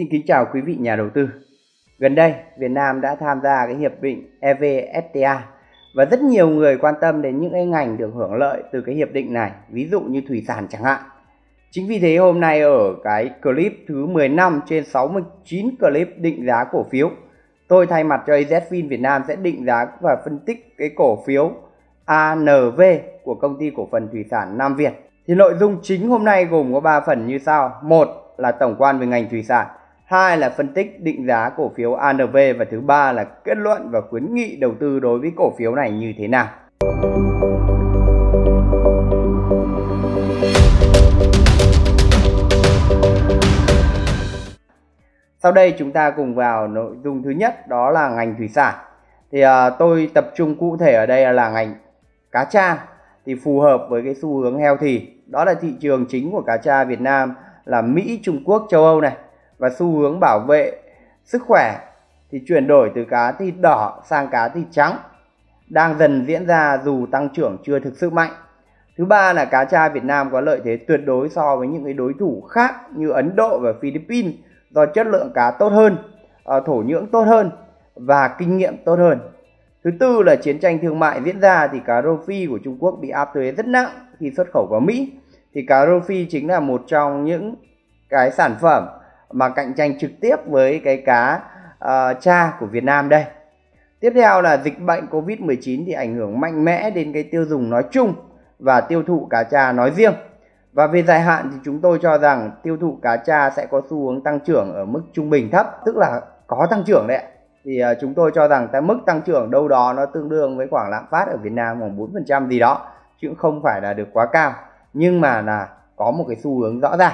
Xin kính chào quý vị nhà đầu tư. Gần đây, Việt Nam đã tham gia cái hiệp định EVFTA và rất nhiều người quan tâm đến những cái ngành được hưởng lợi từ cái hiệp định này, ví dụ như thủy sản chẳng hạn. Chính vì thế hôm nay ở cái clip thứ 15 trên 69 clip định giá cổ phiếu, tôi thay mặt cho AZFIN Việt Nam sẽ định giá và phân tích cái cổ phiếu ANV của công ty cổ phần thủy sản Nam Việt. Thì nội dung chính hôm nay gồm có 3 phần như sau. Một là tổng quan về ngành thủy sản hai là phân tích định giá cổ phiếu ANV và thứ ba là kết luận và khuyến nghị đầu tư đối với cổ phiếu này như thế nào. Sau đây chúng ta cùng vào nội dung thứ nhất đó là ngành thủy sản. Thì à, tôi tập trung cụ thể ở đây là ngành cá tra thì phù hợp với cái xu hướng heo thì đó là thị trường chính của cá tra Việt Nam là Mỹ, Trung Quốc, châu Âu này và xu hướng bảo vệ sức khỏe thì chuyển đổi từ cá thịt đỏ sang cá thịt trắng đang dần diễn ra dù tăng trưởng chưa thực sự mạnh. Thứ ba là cá tra Việt Nam có lợi thế tuyệt đối so với những cái đối thủ khác như Ấn Độ và Philippines do chất lượng cá tốt hơn, ờ, thổ nhưỡng tốt hơn và kinh nghiệm tốt hơn. Thứ tư là chiến tranh thương mại diễn ra thì cá rô phi của Trung Quốc bị áp thuế rất nặng khi xuất khẩu vào Mỹ. Thì cá rô phi chính là một trong những cái sản phẩm mà cạnh tranh trực tiếp với cái cá uh, cha của Việt Nam đây. Tiếp theo là dịch bệnh Covid-19 thì ảnh hưởng mạnh mẽ đến cái tiêu dùng nói chung và tiêu thụ cá cha nói riêng. Và về dài hạn thì chúng tôi cho rằng tiêu thụ cá cha sẽ có xu hướng tăng trưởng ở mức trung bình thấp, tức là có tăng trưởng đấy. Thì uh, chúng tôi cho rằng cái mức tăng trưởng đâu đó nó tương đương với khoảng lạm phát ở Việt Nam khoảng 4% gì đó, chứ không phải là được quá cao. Nhưng mà là có một cái xu hướng rõ ràng.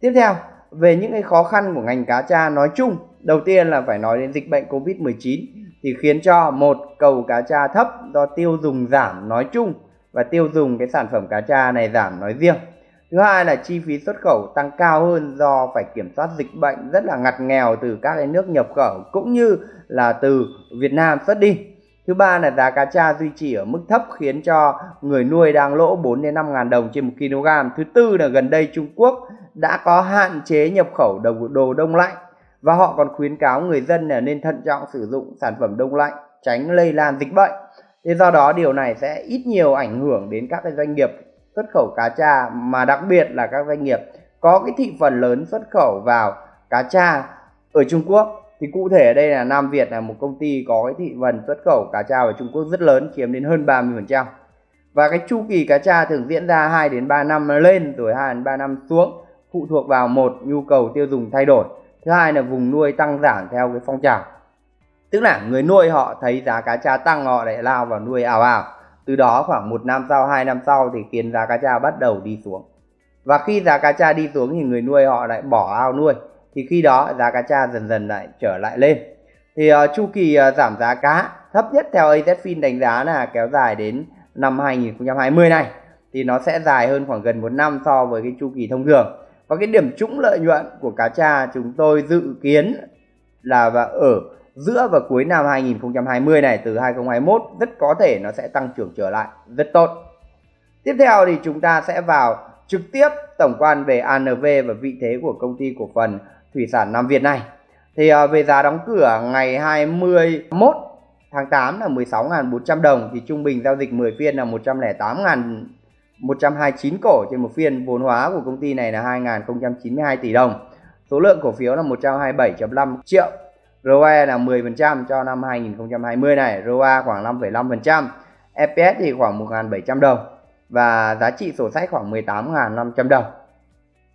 Tiếp theo về những cái khó khăn của ngành cá tra nói chung, đầu tiên là phải nói đến dịch bệnh covid 19 thì khiến cho một, cầu cá tra thấp do tiêu dùng giảm nói chung và tiêu dùng cái sản phẩm cá tra này giảm nói riêng. Thứ hai là chi phí xuất khẩu tăng cao hơn do phải kiểm soát dịch bệnh rất là ngặt nghèo từ các cái nước nhập khẩu cũng như là từ Việt Nam xuất đi. Thứ ba là giá cá tra duy trì ở mức thấp khiến cho người nuôi đang lỗ 4 đến 5 ngàn đồng trên 1 kg. Thứ tư là gần đây Trung Quốc đã có hạn chế nhập khẩu đồ, đồ đông lạnh và họ còn khuyến cáo người dân là nên thận trọng sử dụng sản phẩm đông lạnh tránh lây lan dịch bệnh. Thế do đó điều này sẽ ít nhiều ảnh hưởng đến các cái doanh nghiệp xuất khẩu cá tra mà đặc biệt là các doanh nghiệp có cái thị phần lớn xuất khẩu vào cá tra ở Trung Quốc thì cụ thể ở đây là Nam Việt là một công ty có cái thị phần xuất khẩu cá tra ở Trung Quốc rất lớn, chiếm đến hơn 30% và cái chu kỳ cá tra thường diễn ra 2 đến 3 năm lên rồi 2 đến 3 năm xuống, phụ thuộc vào một, nhu cầu tiêu dùng thay đổi. Thứ hai là vùng nuôi tăng giảm theo cái phong trào. Tức là người nuôi họ thấy giá cá tra tăng, họ lại lao vào nuôi ảo ảo từ đó khoảng một năm sau, hai năm sau thì khiến giá cá tra bắt đầu đi xuống. Và khi giá cá tra đi xuống thì người nuôi họ lại bỏ ao nuôi thì khi đó giá cá tra dần dần lại trở lại lên. Thì uh, chu kỳ uh, giảm giá cá thấp nhất theo AZFIN đánh giá là kéo dài đến năm 2020 này. Thì nó sẽ dài hơn khoảng gần một năm so với cái chu kỳ thông thường. Và cái điểm trũng lợi nhuận của cá tra chúng tôi dự kiến là và ở giữa và cuối năm 2020 này từ 2021 rất có thể nó sẽ tăng trưởng trở lại rất tốt. Tiếp theo thì chúng ta sẽ vào trực tiếp tổng quan về ANV và vị thế của công ty cổ phần thủy sản Nam Việt này. Thì à, về giá đóng cửa ngày 21 tháng 8 là 16.400 đồng thì trung bình giao dịch 10 phiên là 108.129 cổ trên một phiên. Vốn hóa của công ty này là 2.092 tỷ đồng. Số lượng cổ phiếu là 127.5 triệu. ROE là 10% cho năm 2020 này, ROA khoảng 5,5%, EPS thì khoảng 1.700 đồng và giá trị sổ sách khoảng 18.500 đồng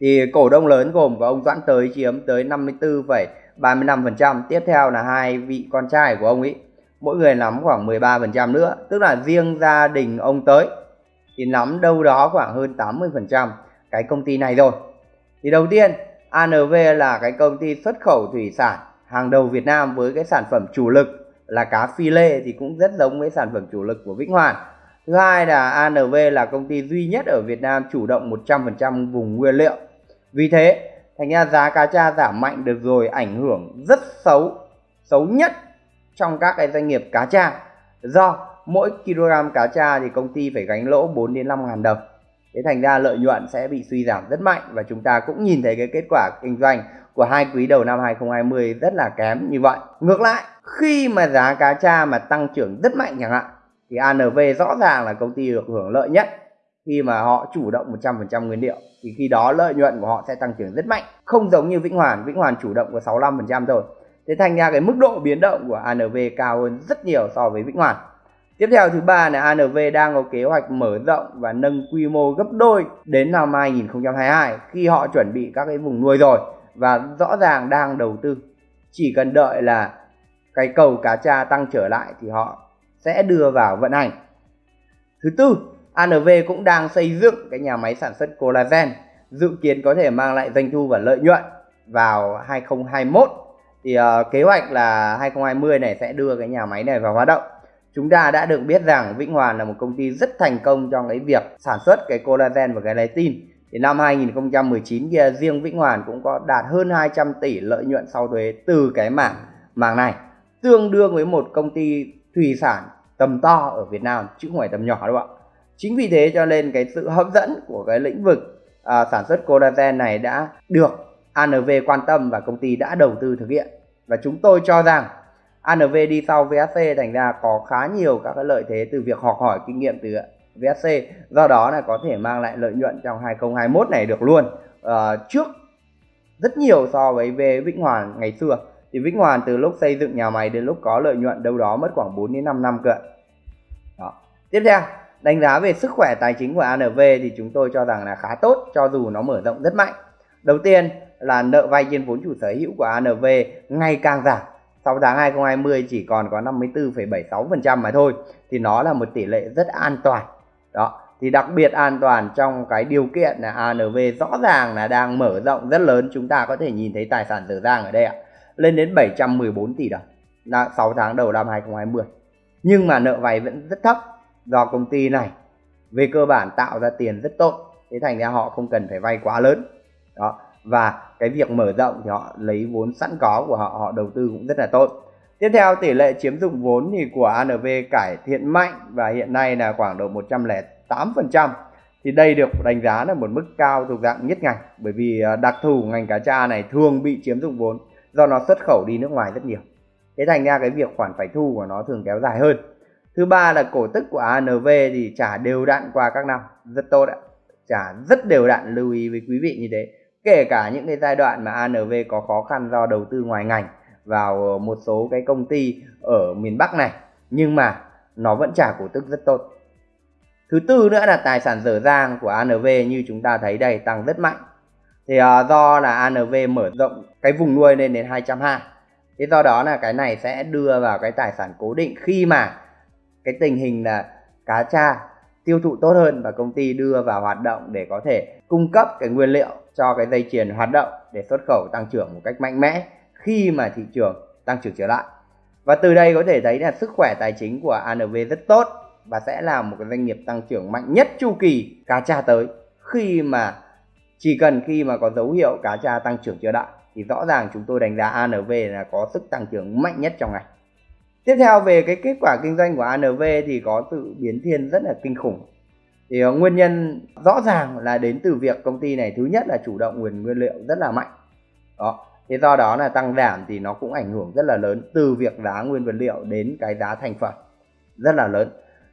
thì cổ đông lớn gồm có ông Doãn Tới chiếm tới 54,35%, tiếp theo là hai vị con trai của ông ấy, mỗi người nắm khoảng 13% nữa, tức là riêng gia đình ông Tới thì nắm đâu đó khoảng hơn 80% cái công ty này rồi. Thì đầu tiên, ANV là cái công ty xuất khẩu thủy sản hàng đầu Việt Nam với cái sản phẩm chủ lực là cá phi lê thì cũng rất giống với sản phẩm chủ lực của Vĩnh Hoàn. Thứ hai là ANV là công ty duy nhất ở Việt Nam chủ động 100% vùng nguyên liệu vì thế, thành ra giá cá tra giảm mạnh được rồi, ảnh hưởng rất xấu xấu nhất trong các cái doanh nghiệp cá tra. Do mỗi kg cá tra thì công ty phải gánh lỗ 4 đến 5 ngàn đồng. Thế thành ra lợi nhuận sẽ bị suy giảm rất mạnh và chúng ta cũng nhìn thấy cái kết quả kinh doanh của hai quý đầu năm 2020 rất là kém như vậy. Ngược lại, khi mà giá cá tra mà tăng trưởng rất mạnh chẳng hạn, thì ANV rõ ràng là công ty được hưởng lợi nhất khi mà họ chủ động 100% nguyên liệu, thì khi đó lợi nhuận của họ sẽ tăng trưởng rất mạnh. Không giống như Vĩnh Hoàn Vĩnh Hoàn chủ động có 65% thôi. Thế thành ra cái mức độ biến động của ANV cao hơn rất nhiều so với Vĩnh Hoàn. Tiếp theo thứ ba là ANV đang có kế hoạch mở rộng và nâng quy mô gấp đôi đến năm 2022 khi họ chuẩn bị các cái vùng nuôi rồi và rõ ràng đang đầu tư. Chỉ cần đợi là cái cầu cá tra tăng trở lại thì họ sẽ đưa vào vận hành. Thứ tư ANV cũng đang xây dựng cái nhà máy sản xuất collagen dự kiến có thể mang lại doanh thu và lợi nhuận vào 2021 thì uh, kế hoạch là 2020 này sẽ đưa cái nhà máy này vào hoạt động. Chúng ta đã được biết rằng Vĩnh Hoàn là một công ty rất thành công trong cái việc sản xuất cái collagen và cái gelatin thì năm 2019 kia riêng Vĩnh Hoàn cũng có đạt hơn 200 tỷ lợi nhuận sau thuế từ cái mảng mảng này tương đương với một công ty thủy sản tầm to ở Việt Nam chứ không phải tầm nhỏ đâu ạ chính vì thế cho nên cái sự hấp dẫn của cái lĩnh vực à, sản xuất collagen này đã được ANV quan tâm và công ty đã đầu tư thực hiện. Và chúng tôi cho rằng ANV đi sau VSC thành ra có khá nhiều các cái lợi thế từ việc học hỏi kinh nghiệm từ VSC do đó là có thể mang lại lợi nhuận trong 2021 này được luôn. À, trước rất nhiều so với về Vĩnh Hoàn ngày xưa. Thì Vĩnh Hoàn từ lúc xây dựng nhà máy đến lúc có lợi nhuận đâu đó mất khoảng 4 đến 5 năm cơ đó. tiếp theo đánh giá về sức khỏe tài chính của ANV thì chúng tôi cho rằng là khá tốt cho dù nó mở rộng rất mạnh. Đầu tiên là nợ vay trên vốn chủ sở hữu của ANV ngày càng giảm. Sau tháng 2020 chỉ còn có 54,76% mà thôi thì nó là một tỷ lệ rất an toàn. Đó thì đặc biệt an toàn trong cái điều kiện là ANV rõ ràng là đang mở rộng rất lớn. Chúng ta có thể nhìn thấy tài sản dở dang ở đây ạ lên đến 714 tỷ đồng. Là 6 tháng đầu năm 2020 nhưng mà nợ vay vẫn rất thấp do công ty này. Về cơ bản tạo ra tiền rất tốt, thế thành ra họ không cần phải vay quá lớn. Đó, và cái việc mở rộng thì họ lấy vốn sẵn có của họ họ đầu tư cũng rất là tốt. Tiếp theo, tỷ lệ chiếm dụng vốn thì của ANV cải thiện mạnh và hiện nay là khoảng độ 108% thì đây được đánh giá là một mức cao thuộc dạng nhất ngành, bởi vì à, đặc thù ngành cá tra này thường bị chiếm dụng vốn do nó xuất khẩu đi nước ngoài rất nhiều. Thế thành ra cái việc khoản phải thu của nó thường kéo dài hơn thứ ba là cổ tức của ANV thì trả đều đặn qua các năm. Rất tốt ạ. Trả rất đều đặn lưu ý với quý vị như thế. Kể cả những cái giai đoạn mà ANV có khó khăn do đầu tư ngoài ngành vào ờ, một số cái công ty ở miền Bắc này nhưng mà nó vẫn trả cổ tức rất tốt. Thứ tư nữa là tài sản dở dang của ANV như chúng ta thấy đây tăng rất mạnh. Thì uh, do là ANV mở rộng cái vùng nuôi lên đến 220 thế do đó là cái này sẽ đưa vào cái tài sản cố định khi mà cái tình hình là cá tra tiêu thụ tốt hơn và công ty đưa vào hoạt động để có thể cung cấp cái nguyên liệu cho cái dây chuyền hoạt động để xuất khẩu tăng trưởng một cách mạnh mẽ khi mà thị trường tăng trưởng trở lại. Và từ đây có thể thấy là sức khỏe tài chính của ANV rất tốt và sẽ là một cái doanh nghiệp tăng trưởng mạnh nhất chu kỳ cá tra tới. Khi mà, chỉ cần khi mà có dấu hiệu cá tra tăng trưởng trở lại thì rõ ràng chúng tôi đánh giá ANV là có sức tăng trưởng mạnh nhất trong ngày tiếp theo về cái kết quả kinh doanh của ANV thì có sự biến thiên rất là kinh khủng. Thì uh, nguyên nhân rõ ràng là đến từ việc công ty này thứ nhất là chủ động nguồn nguyên liệu rất là mạnh. Đó thế do đó là tăng giảm thì nó cũng ảnh hưởng rất là lớn từ việc giá nguyên vật liệu đến cái giá thành phẩm rất là lớn.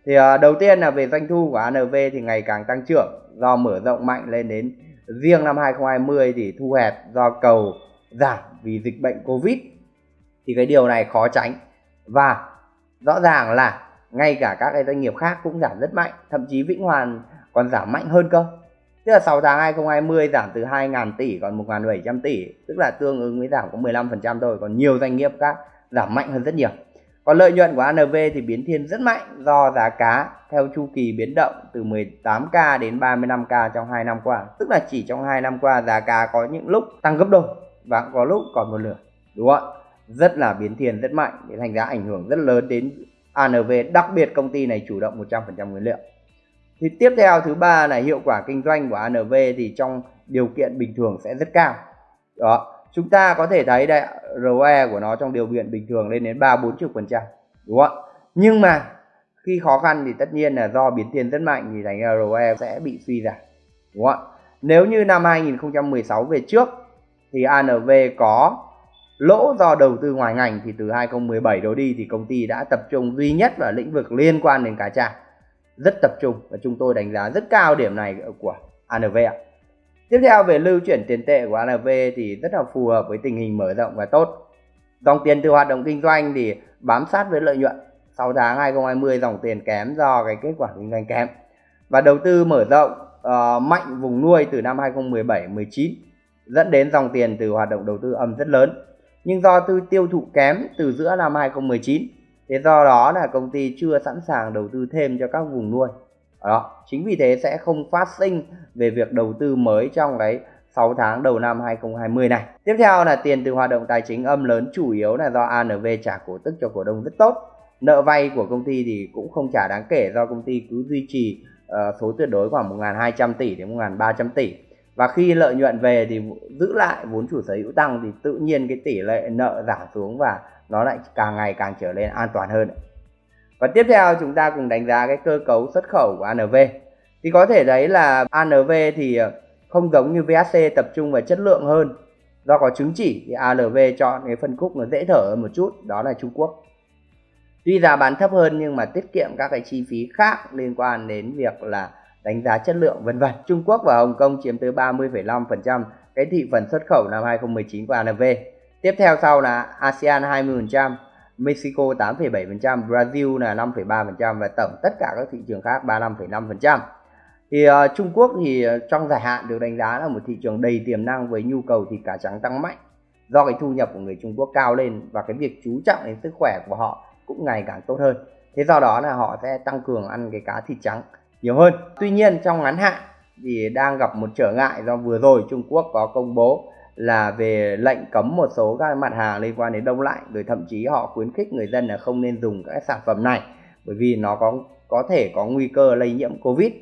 Thì uh, đầu tiên là về doanh thu của ANV thì ngày càng tăng trưởng do mở rộng mạnh lên đến riêng năm 2020 thì thu hẹp do cầu giảm vì dịch bệnh Covid. Thì cái điều này khó tránh và rõ ràng là ngay cả các cái doanh nghiệp khác cũng giảm rất mạnh, thậm chí Vĩnh Hoàn còn giảm mạnh hơn cơ. Tức là 6 tháng 2020 giảm từ 2.000 tỷ còn 1.700 tỷ, tức là tương ứng với giảm có 15% thôi, còn nhiều doanh nghiệp khác giảm mạnh hơn rất nhiều. Còn lợi nhuận của ANV thì biến thiên rất mạnh do giá cá theo chu kỳ biến động từ 18k đến 35k trong 2 năm qua. Tức là chỉ trong 2 năm qua giá cá có những lúc tăng gấp đôi và có lúc còn một nửa, đúng không ạ? Rất là biến thiên, rất mạnh để thành ra ảnh hưởng rất lớn đến ANV đặc biệt công ty này chủ động 100% nguyên liệu. Thì tiếp theo thứ ba là hiệu quả kinh doanh của ANV thì trong điều kiện bình thường sẽ rất cao. Đó, chúng ta có thể thấy đây ROE của nó trong điều kiện bình thường lên đến ba bốn chục phần trăm, đúng không nhưng mà khi khó khăn thì tất nhiên là do biến thiên rất mạnh thì thành ROE sẽ bị suy giảm, đúng không ạ? Nếu như năm 2016 về trước thì ANV có lỗ do đầu tư ngoài ngành thì từ 2017 đổ đi thì công ty đã tập trung duy nhất vào lĩnh vực liên quan đến cá tra rất tập trung và chúng tôi đánh giá rất cao điểm này của ANV ạ. Tiếp theo về lưu chuyển tiền tệ của ANV thì rất là phù hợp với tình hình mở rộng và tốt. Dòng tiền từ hoạt động kinh doanh thì bám sát với lợi nhuận. 6 tháng 2020 dòng tiền kém do cái kết quả kinh doanh kém. Và đầu tư mở rộng uh, mạnh vùng nuôi từ năm 2017-19 dẫn đến dòng tiền từ hoạt động đầu tư âm rất lớn. Nhưng do tư tiêu thụ kém từ giữa năm 2019 thế do đó là công ty chưa sẵn sàng đầu tư thêm cho các vùng nuôi. Đó chính vì thế sẽ không phát sinh về việc đầu tư mới trong cái 6 tháng đầu năm 2020 này. Tiếp theo là tiền từ hoạt động tài chính âm lớn chủ yếu là do ANV trả cổ tức cho cổ đông rất tốt. Nợ vay của công ty thì cũng không trả đáng kể do công ty cứ duy trì uh, số tuyệt đối khoảng 1.200 tỷ đến 1.300 tỷ và khi lợi nhuận về thì giữ lại, vốn chủ sở hữu tăng thì tự nhiên cái tỷ lệ nợ giảm xuống và nó lại càng ngày càng trở nên an toàn hơn. Và tiếp theo chúng ta cùng đánh giá cái cơ cấu xuất khẩu của ANV thì có thể thấy là ANV thì ờ, không giống như VHC tập trung vào chất lượng hơn. Do có chứng chỉ thì Alv chọn cái phân khúc nó dễ thở hơn một chút, đó là Trung Quốc. Tuy giá bán thấp hơn nhưng mà tiết kiệm các cái chi phí khác liên quan đến việc là đánh giá chất lượng vân vân Trung Quốc và Hồng Kông chiếm tới 30,5% cái thị phần xuất khẩu năm 2019 của ANV Tiếp theo sau là ASEAN 20%, Mexico 8,7%, Brazil là 5,3% và tổng tất cả các thị trường khác 35,5%. Thì uh, Trung Quốc thì ờ, trong dài hạn được đánh giá là một thị trường đầy tiềm năng với nhu cầu thịt cá trắng tăng mạnh do cái thu nhập của người Trung Quốc cao lên và cái việc chú trọng đến sức khỏe của họ cũng ngày càng tốt hơn. Thế do đó là họ sẽ tăng cường ăn cái cá thịt trắng nhiều hơn. Tuy nhiên, trong ngắn hạn thì đang gặp một trở ngại do vừa rồi Trung Quốc có công bố là về lệnh cấm một số các mặt hàng liên quan đến đông lạnh, rồi thậm chí họ khuyến khích người dân là không nên dùng các sản phẩm này, bởi vì nó có có thể có nguy cơ lây nhiễm covid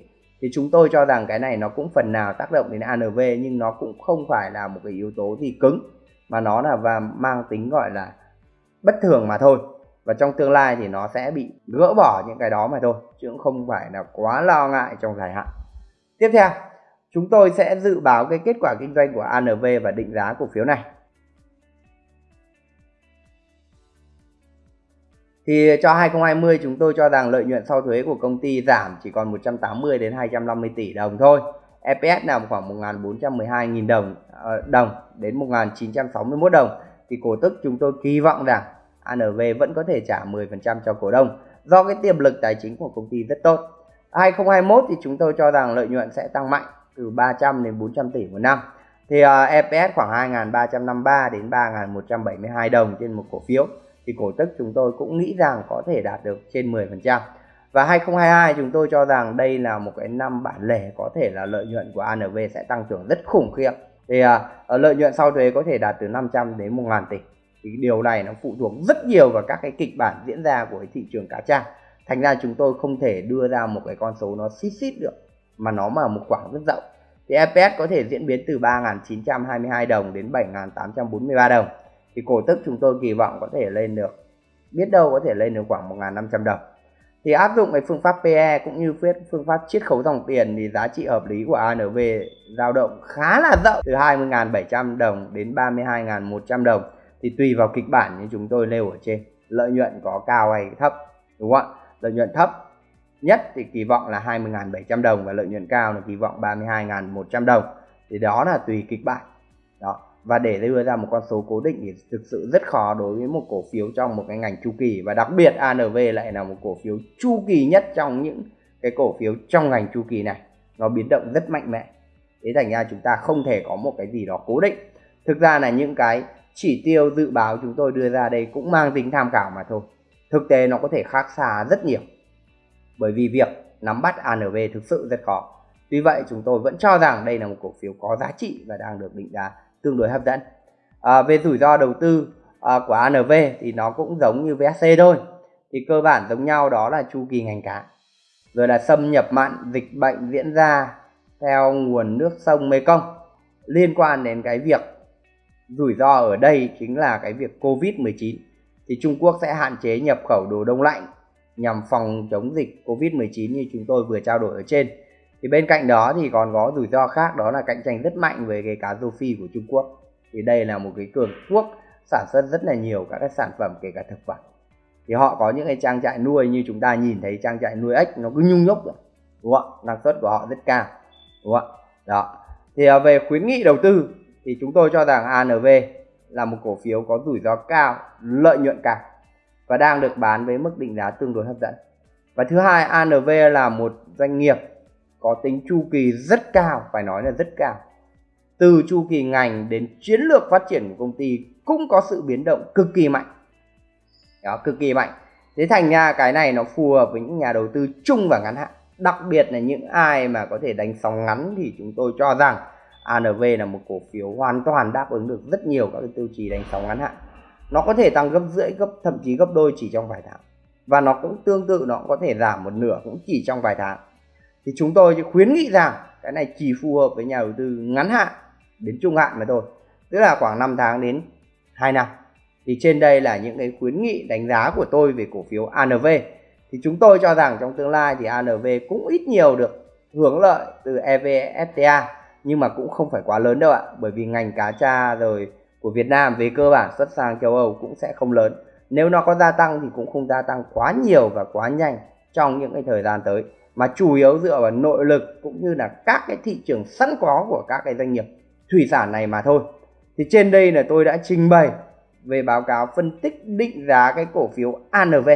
thì chúng tôi cho rằng cái này nó cũng phần nào tác động đến ANV nhưng nó cũng không phải là một cái yếu tố gì cứng, mà nó là và mang tính gọi là bất thường mà thôi và trong tương lai thì nó sẽ bị gỡ bỏ những cái đó mà thôi, chứ cũng không phải là quá lo ngại trong dài hạn tiếp theo, Chúng tôi sẽ dự báo cái kết quả kinh doanh của ANV và định giá cổ phiếu này. Thì cho 2020 chúng tôi cho rằng lợi nhuận sau thuế của công ty giảm chỉ còn 180 đến 250 tỷ đồng thôi. EPS nằm khoảng 1.412.000 đồng ờ, đồng đến 1.961 đồng thì cổ tức chúng tôi kỳ vọng rằng ANV vẫn có thể trả 10% cho cổ đông. Do cái tiềm lực tài chính của công ty rất tốt. 2021 thì chúng tôi cho rằng lợi nhuận sẽ tăng mạnh từ 300 đến 400 tỷ một năm. Thì à, uh, EPS khoảng 2.353 đến 3.172 đồng trên một cổ phiếu. Thì cổ tức chúng tôi cũng nghĩ rằng có thể đạt được trên 10% và 2022 chúng tôi cho rằng đây là một cái năm bản lề có thể là lợi nhuận của ANV sẽ tăng trưởng rất khủng khiếp. Thì uh, lợi nhuận sau thuế có thể đạt từ 500 đến 1.000 tỷ thì điều này nó phụ thuộc rất nhiều vào các cái kịch bản diễn ra của cái thị trường cá tra. Thành ra chúng tôi không thể đưa ra một cái con số nó xít xít được, mà nó mà một khoảng rất rộng. Thì EPS có thể diễn biến từ 3.922 đồng đến 7.843 đồng. Thì cổ tức chúng tôi kỳ vọng có thể lên được, biết đâu có thể lên được khoảng 1.500 đồng. Thì áp dụng cái phương pháp PE cũng như phương pháp chiết khấu dòng tiền thì giá trị hợp lý của ANV dao động khá là rộng, từ 20.700 đồng đến 32.100 đồng thì tùy vào kịch bản như chúng tôi nêu ở trên, lợi nhuận có cao hay thấp, đúng không ạ? Lợi nhuận thấp nhất thì kỳ vọng là 20.700 đồng và lợi nhuận cao là kỳ vọng 32.100 đồng. Thì đó là tùy kịch bản. Đó, và để đưa ra một con số cố định thì thực sự rất khó đối với một cổ phiếu trong một cái ngành chu kỳ. Và đặc biệt ANV lại là một cổ phiếu chu kỳ nhất trong những cái cổ phiếu trong ngành chu kỳ này. Nó biến động rất mạnh mẽ. Thế thành ra chúng ta không thể có một cái gì đó cố định. Thực ra là những cái chỉ tiêu dự báo chúng tôi đưa ra đây cũng mang tính tham khảo mà thôi thực tế nó có thể khác xa rất nhiều bởi vì việc nắm bắt ANV thực sự rất khó. Tuy vậy chúng tôi vẫn cho rằng đây là một cổ phiếu có giá trị và đang được định giá tương đối hấp dẫn. À, về rủi ro đầu tư à, của ANV thì nó cũng giống như VSC thôi. Thì cơ bản giống nhau đó là chu kỳ ngành cá. Rồi là xâm nhập mặn, dịch bệnh diễn ra theo nguồn nước sông Mekong. Liên quan đến cái việc rủi ro ở đây chính là cái việc Covid-19 thì Trung Quốc sẽ hạn chế nhập khẩu đồ đông lạnh nhằm phòng chống dịch Covid-19 như chúng tôi vừa trao đổi ở trên. thì bên cạnh đó thì còn có rủi ro khác, đó là cạnh tranh rất mạnh với cái cá rô phi của Trung Quốc. Thì đây là một cái cường quốc sản xuất rất là nhiều các cái sản phẩm, kể cả thực phẩm. Thì họ có những cái trang trại nuôi như chúng ta nhìn thấy trang trại nuôi ếch, nó cứ nhung nhúc rồi đúng không năng suất của họ rất cao. Đúng không đó. Thì à, về khuyến nghị đầu tư thì chúng tôi cho rằng ANV là một cổ phiếu có rủi ro cao, lợi nhuận cao và đang được bán với mức định giá tương đối hấp dẫn. Và thứ hai ANV là một doanh nghiệp có tính chu kỳ rất cao, phải nói là rất cao. Từ chu kỳ ngành đến chiến lược phát triển của công ty cũng có sự biến động cực kỳ mạnh. Đó, cực kỳ mạnh. Thế thành ra cái này nó phù hợp với những nhà đầu tư chung và ngắn hạn. Đặc biệt là những ai mà có thể đánh sóng ngắn thì chúng tôi cho rằng ANV là một cổ phiếu hoàn toàn đáp ứng được rất nhiều các cái tiêu chí đánh sóng ngắn hạn. Nó có thể tăng gấp rưỡi, gấp, thậm chí gấp đôi chỉ trong vài tháng. Và nó cũng tương tự, nó cũng có thể giảm một nửa cũng chỉ trong vài tháng. Thì chúng tôi khuyến nghị rằng cái này chỉ phù hợp với nhà đầu tư ngắn hạn, đến trung hạn mà thôi. Tức là khoảng 5 tháng đến 2 năm. Thì trên đây là những cái khuyến nghị đánh giá của tôi về cổ phiếu ANV thì chúng tôi cho rằng trong tương lai thì ANV cũng ít nhiều được hưởng lợi từ EVFTA nhưng mà cũng không phải quá lớn đâu ạ. Bởi vì ngành cá tra rồi của Việt Nam về cơ bản xuất sang châu Âu cũng sẽ không lớn. Nếu nó có gia tăng thì cũng không gia tăng quá nhiều và quá nhanh trong những cái thời gian tới. Mà chủ yếu dựa vào nội lực cũng như là các cái thị trường sẵn có của các cái doanh nghiệp thủy sản này mà thôi. Thì trên đây là tôi đã trình bày về báo cáo phân tích định giá cái cổ phiếu ANV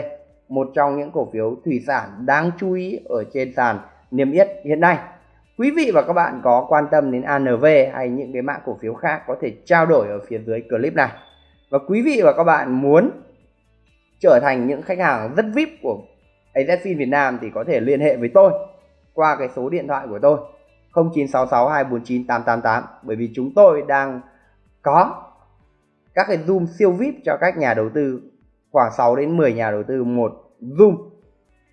một trong những cổ phiếu thủy sản đáng chú ý ở trên sàn niêm yết hiện nay quý vị và các bạn có quan tâm đến ANV hay những cái mã cổ phiếu khác có thể trao đổi ở phía dưới clip này. Và quý vị và các bạn muốn trở thành những khách hàng rất VIP của AZFIN Việt Nam thì có thể liên hệ với tôi qua cái số điện thoại của tôi 0966 249 888 bởi vì chúng tôi đang có các cái zoom siêu VIP cho các nhà đầu tư, khoảng 6 đến 10 nhà đầu tư một zoom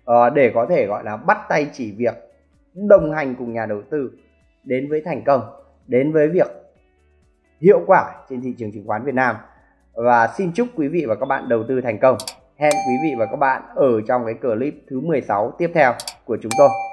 ờ, để có thể gọi là bắt tay chỉ việc đồng hành cùng nhà đầu tư đến với thành công, đến với việc hiệu quả trên thị trường chứng khoán Việt Nam. Và xin chúc quý vị và các bạn đầu tư thành công. Hẹn quý vị và các bạn ở trong cái clip thứ 16 tiếp theo của chúng tôi.